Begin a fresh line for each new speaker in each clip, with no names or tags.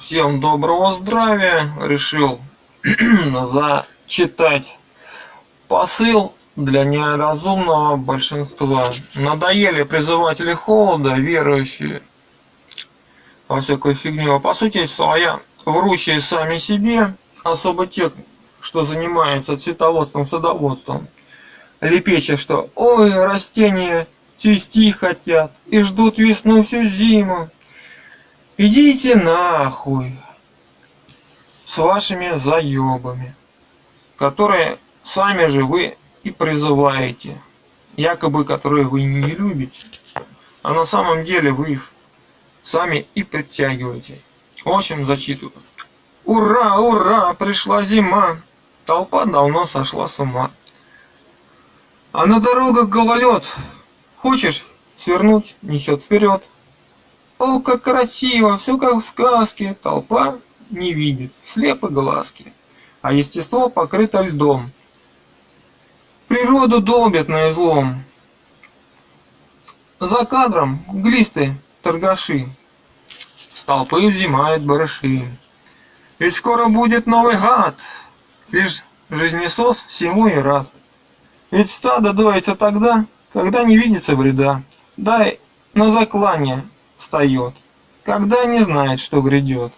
Всем доброго здравия. Решил зачитать посыл для неразумного большинства. Надоели призыватели холода, верующие во всякую фигню. По сути своя, врущие сами себе, особо те, что занимаются цветоводством, садоводством. Лепеча, что «Ой, растения цвести хотят и ждут весну всю зиму». Идите нахуй с вашими заебами, которые сами же вы и призываете, якобы которые вы не любите, а на самом деле вы их сами и притягиваете. В общем, зачитываю. Ура, ура, пришла зима, толпа давно сошла с ума. А на дорогах гололед, хочешь свернуть, несет вперед. О, как красиво, все как в сказке, толпа не видит, слепы глазки, а естество покрыто льдом. Природу долбят на излом. За кадром глисты торгаши, с толпы взимают барыши. Ведь скоро будет новый гад, лишь жизнесос всему и рад. Ведь стадо доится тогда, когда не видится вреда. Дай на заклание встает, когда не знает, что грядет.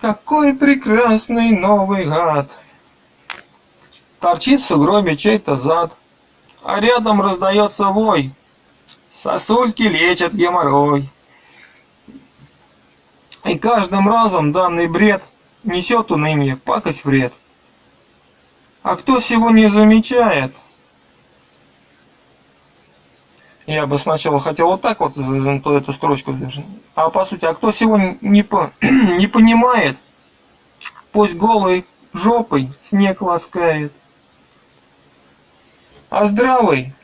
Какой прекрасный новый гад! Торчит в сугробе чей-то зад, а рядом раздается вой. Сосульки лечат геморрой. И каждым разом данный бред несет уныние, пакость вред. А кто всего не замечает – я бы сначала хотел вот так вот эту строчку даже. А по сути, а кто сегодня не, по, не понимает, пусть голой жопой снег ласкает. А здравый,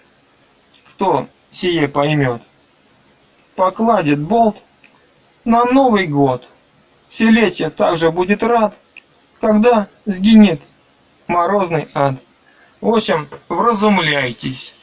кто сие поймет, покладет болт на Новый год. Селетие также будет рад, когда сгинет морозный ад. В общем, вразумляйтесь.